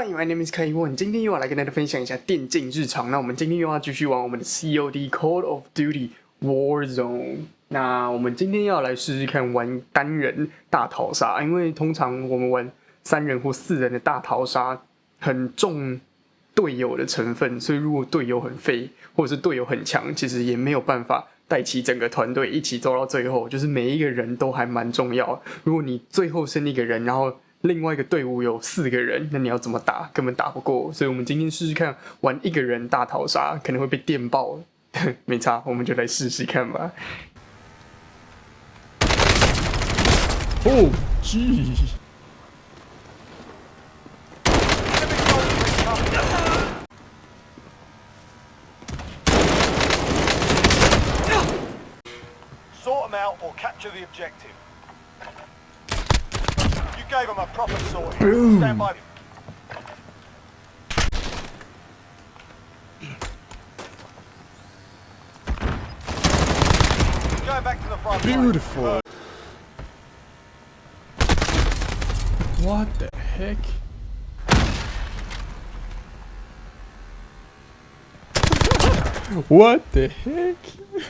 Hi, my name is Kai Won。今天又要来跟大家分享一下电竞日常。那我们今天又要继续玩我们的 COD Call of Duty Warzone。那我们今天要来试试看玩单人大逃杀，因为通常我们玩三人或四人的大逃杀很重队友的成分，所以如果队友很废或者是队友很强，其实也没有办法带起整个团队一起走到最后。就是每一个人都还蛮重要。如果你最后剩一个人，然后另外一个队伍有四个人，那你要怎么打？根本打不过。所以，我们今天试试看玩一个人大逃杀，可能会被电爆。没差，我们就来试试看吧。哦，G。Sort them out or capture the objective. Gave them a proper sorting. Boom. Stand by. Going back to the front. line. Beautiful. Uh, what the heck? what the heck?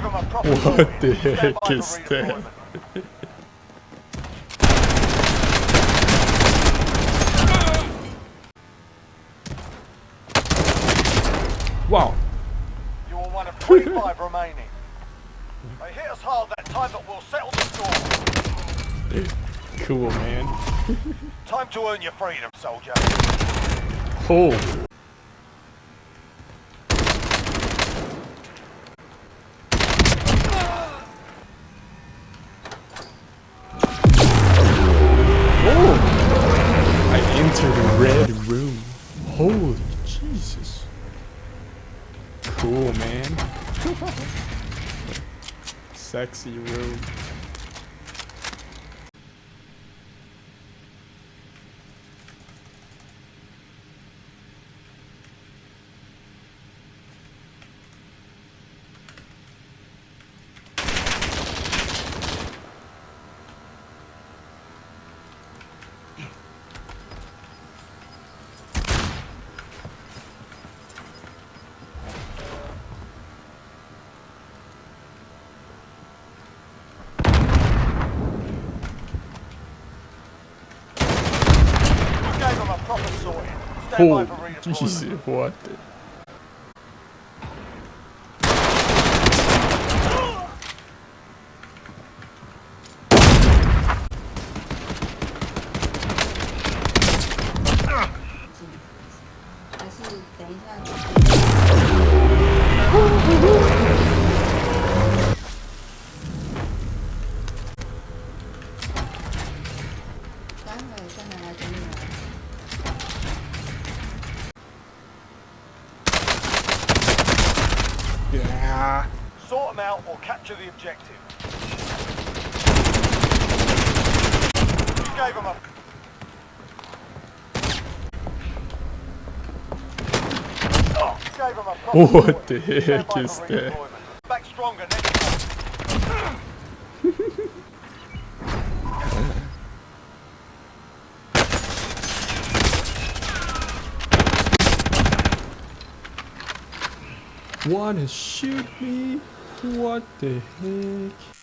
What sorting. the Stand heck by for is that? Wow. You are one of 25 remaining. They hit us hard that time, but we'll settle the score. Cool, man. Time to earn your freedom, soldier. Oh. Oh! I entered a red room. Holy Jesus. Cool, man. Sexy room. You gave them a proper sorting. Stand by Oh, for. Jesus, what the... Yeah. Sort them out or capture the objective. You gave them. Oh, you gave them a What the heck is that? Wanna shoot me? What the heck?